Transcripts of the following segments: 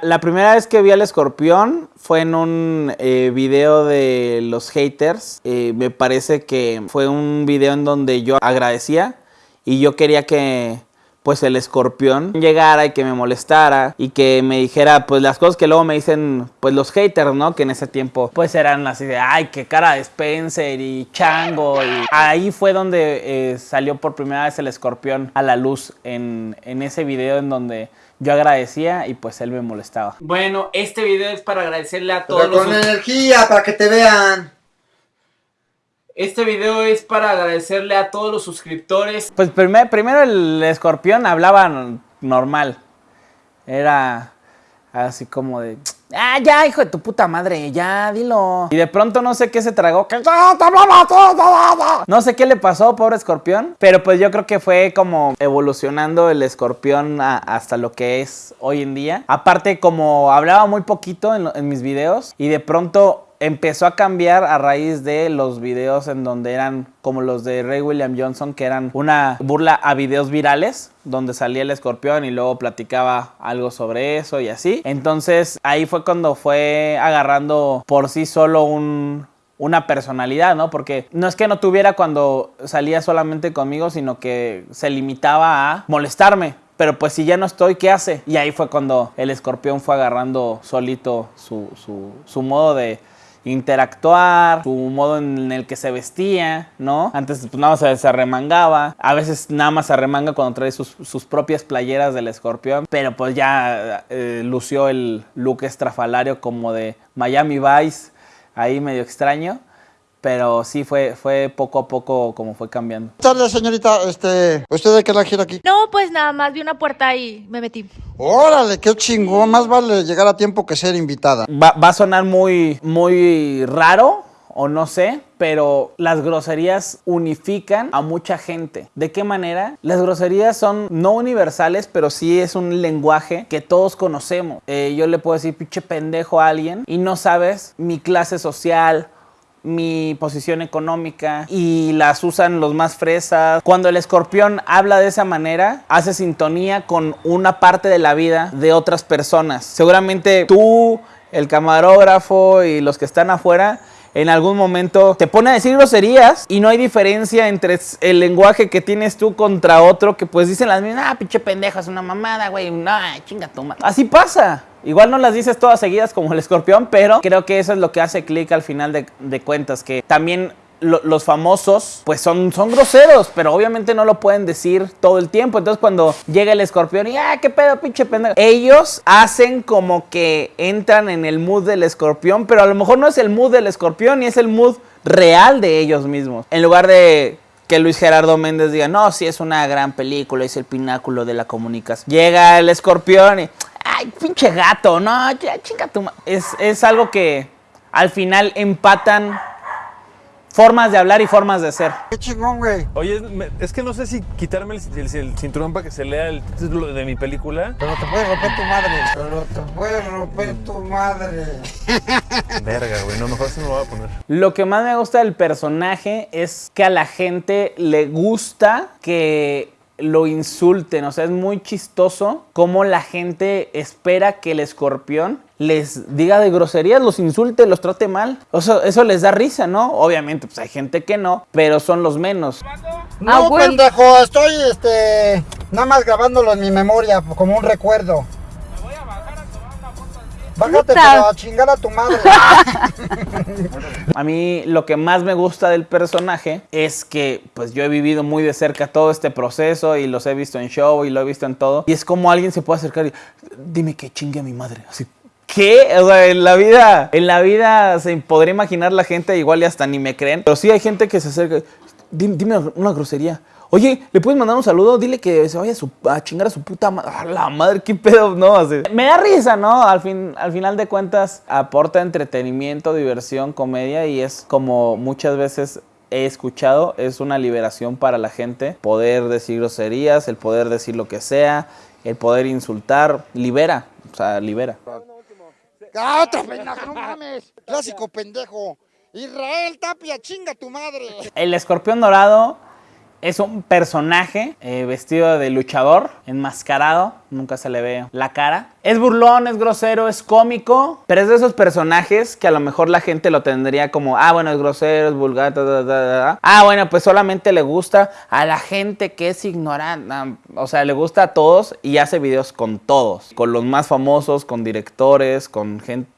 La primera vez que vi al escorpión fue en un eh, video de los haters. Eh, me parece que fue un video en donde yo agradecía y yo quería que pues el escorpión llegara y que me molestara y que me dijera pues las cosas que luego me dicen pues los haters, ¿no? Que en ese tiempo pues eran así de ay, qué cara de Spencer y Chango y ahí fue donde eh, salió por primera vez el escorpión a la luz en, en ese video en donde yo agradecía y pues él me molestaba. Bueno, este video es para agradecerle a todos Pero con energía, para que te vean. Este video es para agradecerle a todos los suscriptores. Pues primer, primero el escorpión hablaba normal. Era así como de... Ah, ya, hijo de tu puta madre, ya, dilo. Y de pronto no sé qué se tragó. No sé qué le pasó, pobre escorpión. Pero pues yo creo que fue como evolucionando el escorpión hasta lo que es hoy en día. Aparte, como hablaba muy poquito en mis videos. Y de pronto empezó a cambiar a raíz de los videos en donde eran como los de Ray William Johnson, que eran una burla a videos virales, donde salía el escorpión y luego platicaba algo sobre eso y así. Entonces ahí fue cuando fue agarrando por sí solo un, una personalidad, ¿no? Porque no es que no tuviera cuando salía solamente conmigo, sino que se limitaba a molestarme. Pero pues si ya no estoy, ¿qué hace? Y ahí fue cuando el escorpión fue agarrando solito su, su, su modo de, interactuar, su modo en el que se vestía, ¿no? Antes pues nada más se, arremangaba, a veces nada más se arremanga cuando trae sus, propias playeras del escorpión, pero pues ya eh, lució el look estrafalario como de Miami Vice, ahí medio extraño. Pero sí fue, fue poco a poco como fue cambiando. Buenas señorita. Este, ¿usted de qué la gira aquí? No, pues nada más vi una puerta y me metí. Órale, qué chingón. Más vale llegar a tiempo que ser invitada. Va, va a sonar muy, muy raro, o no sé, pero las groserías unifican a mucha gente. ¿De qué manera? Las groserías son no universales, pero sí es un lenguaje que todos conocemos. Eh, yo le puedo decir pinche pendejo a alguien y no sabes mi clase social mi posición económica y las usan los más fresas. Cuando el escorpión habla de esa manera, hace sintonía con una parte de la vida de otras personas. Seguramente tú, el camarógrafo y los que están afuera en algún momento te pone a decir groserías y no hay diferencia entre el lenguaje que tienes tú contra otro que pues dicen las mismas, ah, pinche pendeja, es una mamada, güey, no, chinga tu madre. Así pasa. Igual no las dices todas seguidas como el escorpión, pero creo que eso es lo que hace clic al final de, cuentas, que también los famosos, pues son, son groseros, pero obviamente no lo pueden decir todo el tiempo. Entonces, cuando llega el escorpión y, ah, qué pedo, pinche pendejo, ellos hacen como que entran en el mood del escorpión, pero a lo mejor no es el mood del escorpión y es el mood real de ellos mismos. En lugar de que Luis Gerardo Méndez diga, no, sí es una gran película, es el pináculo de la comunicación. Llega el escorpión y, ay, pinche gato, no, ya chinga tu es, es algo que al final empatan formas de hablar y formas de ser. Qué chingón, güey. Oye, es que no sé si quitarme el, cinturón para que se lea el título de mi película. Pero te puede romper tu madre. Pero te puede romper tu madre. Verga, güey. No, mejor se me lo voy a poner. Lo que más me gusta del personaje es que a la gente le gusta que lo insulten. O sea, es muy chistoso cómo la gente espera que el escorpión les diga de groserías, los insulte, los trate mal. O sea, eso les da risa, ¿no? Obviamente, pues hay gente que no, pero son los menos. No, ah, pendejo, estoy este nada más grabándolo en mi memoria como un recuerdo. Bájate para chingar a tu madre. a mí lo que más me gusta del personaje es que pues yo he vivido muy de cerca todo este proceso y los he visto en show y lo he visto en todo. Y es como alguien se puede acercar y dime que chingue a mi madre. Así, ¿Qué? O sea, en la vida, en la vida se podría imaginar la gente, igual y hasta ni me creen. Pero sí hay gente que se acerca. Dime, dime una grosería. Oye, ¿le puedes mandar un saludo? Dile que se vaya a, chingar a su puta madre. la madre, qué pedo, ¿no? me da risa, ¿no? Al, fin, al final de cuentas, aporta entretenimiento, diversión, comedia y es como muchas veces he escuchado, es una liberación para la gente. Poder decir groserías, el poder decir lo que sea, el poder insultar, libera, o sea, libera. ¡Ah, otro pendejo! ¡No mames! Clásico pendejo. Israel Tapia, chinga tu madre. El escorpión dorado Es un personaje eh, vestido de luchador, enmascarado, nunca se le ve la cara. Es burlón, es grosero, es cómico, pero es de esos personajes que a lo mejor la gente lo tendría como, ah, bueno, es grosero, es vulgar, ta, ta, ta. ah, bueno, pues solamente le gusta a la gente que es ignorante, o sea, le gusta a todos y hace videos con todos, con los más famosos, con directores, con gente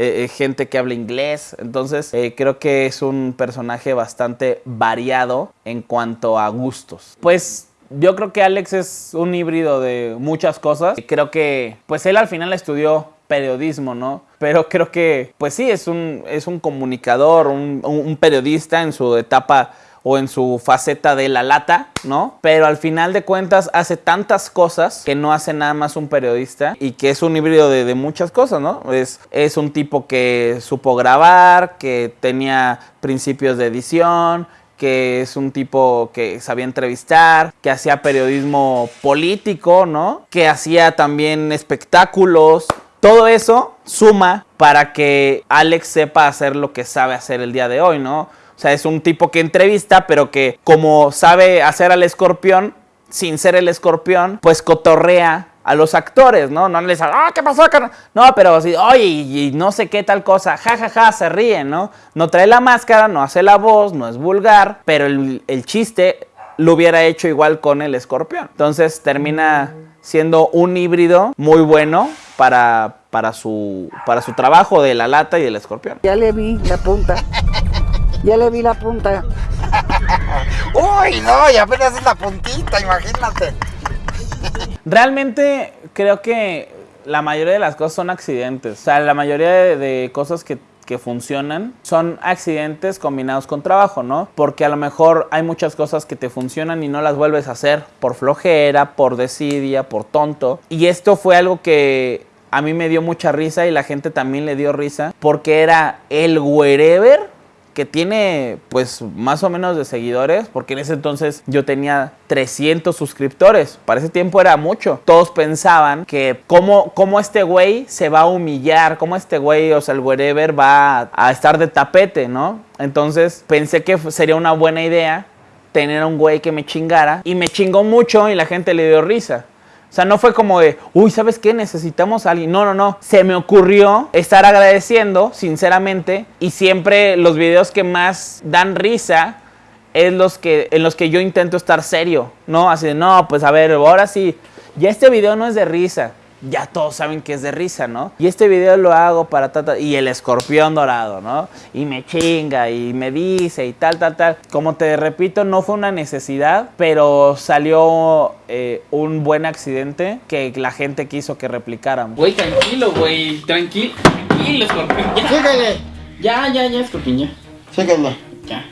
eh, eh, gente que habla inglés. Entonces, eh, creo que es un personaje bastante variado en cuanto a gustos. Pues yo creo que Alex es un híbrido de muchas cosas. Creo que, pues él al final estudió periodismo, ¿no? Pero creo que, pues sí, es un, es un comunicador, un, un periodista en su etapa o en su faceta de la lata, ¿no? Pero al final de cuentas hace tantas cosas que no hace nada más un periodista y que es un híbrido de, muchas cosas, ¿no? Es, es un tipo que supo grabar, que tenía principios de edición, que es un tipo que sabía entrevistar, que hacía periodismo político, ¿no? Que hacía también espectáculos. Todo eso suma para que Alex sepa hacer lo que sabe hacer el día de hoy, ¿no? O sea, es un tipo que entrevista, pero que como sabe hacer al escorpión, sin ser el escorpión, pues cotorrea a los actores, ¿no? No les ah, ¿qué pasó? carnal?". No, pero así, oye, y, y no sé qué tal cosa, ja, ja, ja, se ríen, ¿no? No trae la máscara, no hace la voz, no es vulgar, pero el, el chiste lo hubiera hecho igual con el escorpión. Entonces termina siendo un híbrido muy bueno para, para, su, para su trabajo de la lata y del escorpión. Ya le vi la punta. Ya le vi la punta. Uy, no, y apenas es la puntita, imagínate. Realmente creo que la mayoría de las cosas son accidentes. O sea, la mayoría de, de cosas que, que funcionan son accidentes combinados con trabajo, ¿no? Porque a lo mejor hay muchas cosas que te funcionan y no las vuelves a hacer por flojera, por desidia, por tonto. Y esto fue algo que a mí me dio mucha risa y la gente también le dio risa porque era el wherever que tiene pues más o menos de seguidores, porque en ese entonces yo tenía 300 suscriptores, para ese tiempo era mucho. Todos pensaban que cómo, cómo este güey se va a humillar, cómo este güey, o sea, el wherever va a, a estar de tapete, ¿no? Entonces pensé que sería una buena idea tener a un güey que me chingara y me chingó mucho y la gente le dio risa. O sea, no fue como de, uy, ¿sabes qué? Necesitamos a alguien. No, no, no. Se me ocurrió estar agradeciendo, sinceramente, y siempre los videos que más dan risa es los que, en los que yo intento estar serio, ¿no? Así de, no, pues a ver, ahora sí, ya este video no es de risa. Ya todos saben que es de risa, ¿no? Y este video lo hago para tata y el escorpión dorado, ¿no? Y me chinga y me dice y tal, tal, tal. Como te repito, no fue una necesidad, pero salió eh, un buen accidente que la gente quiso que replicáramos. Güey, tranquilo, güey. Tranquilo. Tranquilo, Escorpión. Ya, Síguele, ya, ya, ya, Escorpión, ya. síguele. Ya.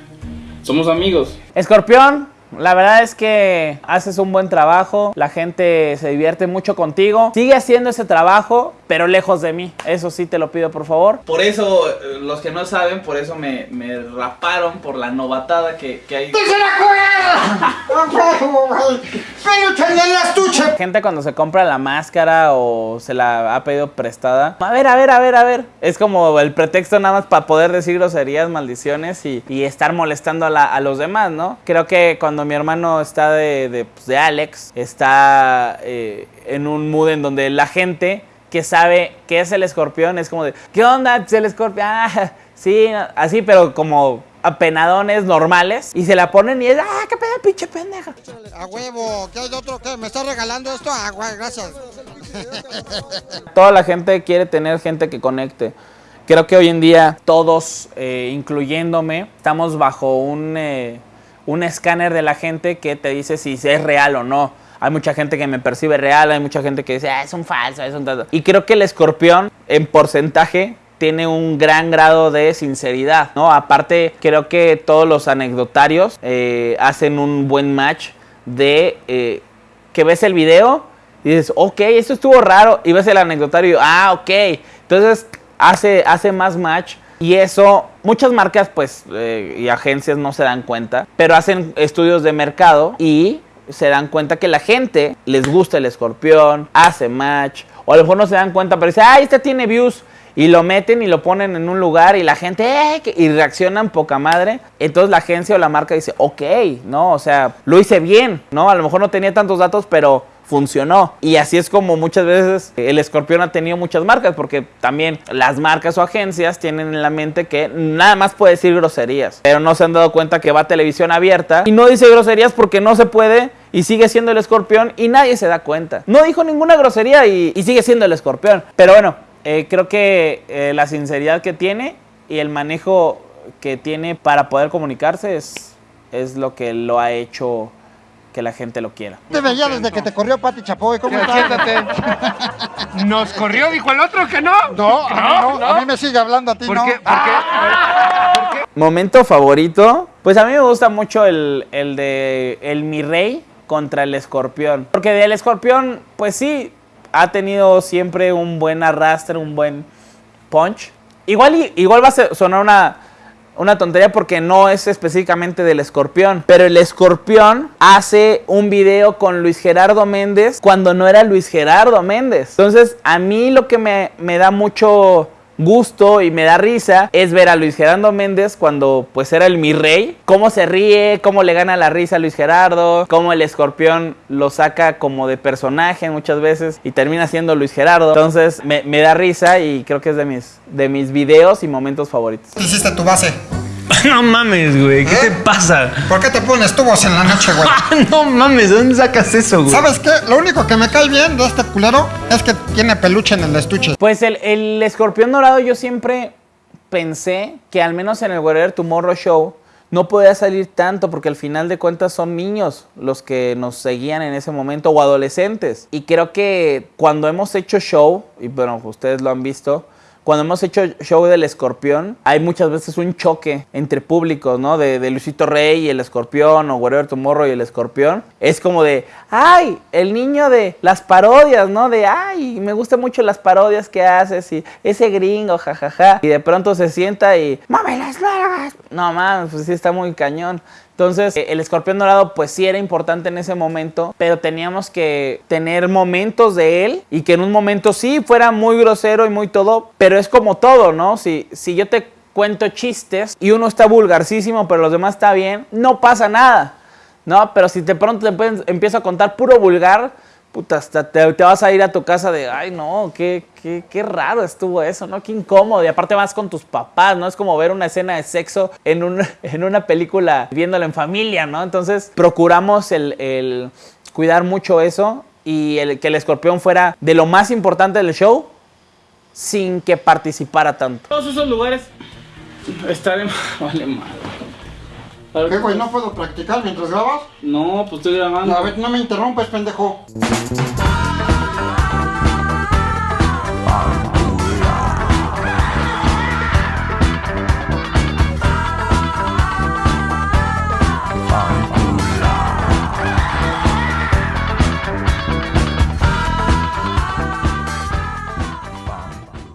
Somos amigos. Escorpión, la verdad es que haces un buen trabajo, la gente se divierte mucho contigo. Sigue haciendo ese trabajo, pero lejos de mí. Eso sí te lo pido, por favor. Por eso, eh, los que no saben, por eso me, me raparon por la novatada que, que hay. Gente cuando se compra la máscara o se la ha pedido prestada. A ver, a ver, a ver, a ver. Es como el pretexto nada más para poder decir groserías, maldiciones y, y estar molestando a, la- a los demás, ¿no? Creo que cuando mi hermano está de, de, pues, de Alex, está eh, en un mood en donde la gente que sabe que es el escorpión es como de, ¿qué onda? Es el escorpión. Ah, sí, así, pero como apenadones normales y se la ponen y es, ah, qué pedo, pinche pendeja. A huevo, ¿qué hay de otro? ¿Qué? ¿Me estás regalando esto? Ah, gracias. Toda la gente quiere tener gente que conecte. Creo que hoy en día todos, eh, incluyéndome, estamos bajo un, eh, un escáner de la gente que te dice si es real o no. Hay mucha gente que me percibe real, hay mucha gente que dice, ah, es un falso, es un tal". Y creo que el escorpión, en porcentaje, tiene un gran grado de sinceridad, ¿no? Aparte, creo que todos los anecdotarios eh, hacen un buen match de eh, que ves el video y dices, ok, esto estuvo raro. Y ves el anecdotario y ah, ok. Entonces hace, hace más match. Y eso, muchas marcas pues eh, y agencias no se dan cuenta, pero hacen estudios de mercado y se dan cuenta que la gente les gusta el escorpión, hace match, o a lo mejor no se dan cuenta, pero dice, ah, este tiene views. Y lo meten y lo ponen en un lugar y la gente, "Eh", y reaccionan poca madre. Entonces la agencia o la marca dice, ok, ¿no? O sea, lo hice bien, ¿no? A lo mejor no tenía tantos datos, pero funcionó. Y así es como muchas veces el escorpión ha tenido muchas marcas, porque también las marcas o agencias tienen en la mente que nada más puede decir groserías, pero no se han dado cuenta que va a televisión abierta y no dice groserías porque no se puede y sigue siendo el escorpión y nadie se da cuenta. No dijo ninguna grosería y, sigue siendo el escorpión. Pero bueno, eh, creo que eh, la sinceridad que tiene y el manejo que tiene para poder comunicarse es, es lo que lo ha hecho que la gente lo quiera. Te veía desde que te corrió Pati Chapoy. ¿Cómo estás? Siéntate. Nos corrió, dijo el otro que no. No, a mí no, a mí me sigue hablando a ti, ¿Por no. qué? ¿Por qué? Momento favorito. Pues a mí me gusta mucho el, el de el mi rey contra el escorpión. Porque del escorpión, pues sí, ha tenido siempre un buen arrastre, un buen punch. Igual, y- igual va a sonar una, una tontería porque no es específicamente del escorpión. Pero el escorpión hace un video con Luis Gerardo Méndez cuando no era Luis Gerardo Méndez. Entonces, a mí lo que me, me da mucho gusto y me da risa es ver a Luis Gerardo Méndez cuando pues era el mi rey, cómo se ríe, cómo le gana la risa a Luis Gerardo, cómo el escorpión lo saca como de personaje muchas veces y termina siendo Luis Gerardo. Entonces me, me da risa y creo que es de mis, de mis videos y momentos favoritos. Hiciste tu base. No mames, güey. ¿Qué te pasa? ¿Por qué te pones tubos en la noche, güey? no mames, ¿de dónde sacas eso, güey? ¿Sabes qué? Lo único que me cae bien de este culero es que tiene peluche en el estuche. Pues el, el escorpión dorado yo siempre pensé que al menos en el Wherever Tomorrow Show no podía salir tanto porque al final de cuentas son niños los que nos seguían en ese momento o adolescentes. Y creo que cuando hemos hecho show, y bueno, ustedes lo han visto, cuando hemos hecho show del escorpión, hay muchas veces un choque entre públicos, ¿no? De, de Luisito Rey y el escorpión, o Wherever Tomorrow y el escorpión. Es como de, ay, el niño de las parodias, ¿no? De, ay, me gustan mucho las parodias que haces y ese gringo, jajaja. Y de pronto se sienta y, ¡mame las nalgas! No mames, pues sí está muy cañón. Entonces, eh, el escorpión dorado, pues sí era importante en ese momento, pero teníamos que tener momentos de él y que en un momento sí fuera muy grosero y muy todo, pero es como todo, ¿no? Si, si yo te cuento chistes y uno está vulgarcísimo, pero los demás está bien, no pasa nada, ¿no? Pero si de pronto te empiezo a contar puro vulgar, puta, hasta te, vas a ir a tu casa de, ay, no, qué, qué, qué raro estuvo eso, ¿no? Qué incómodo. Y aparte vas con tus papás, ¿no? Es como ver una escena de sexo en, un- en una película viéndola en familia, ¿no? Entonces procuramos el, el cuidar mucho eso y el, que el escorpión fuera de lo más importante del show sin que participara tanto. Todos esos lugares estaré. Vale, madre. ¿Qué, güey? ¿No puedo practicar mientras grabas? No, pues estoy grabando. A ver, no me interrumpes, pendejo.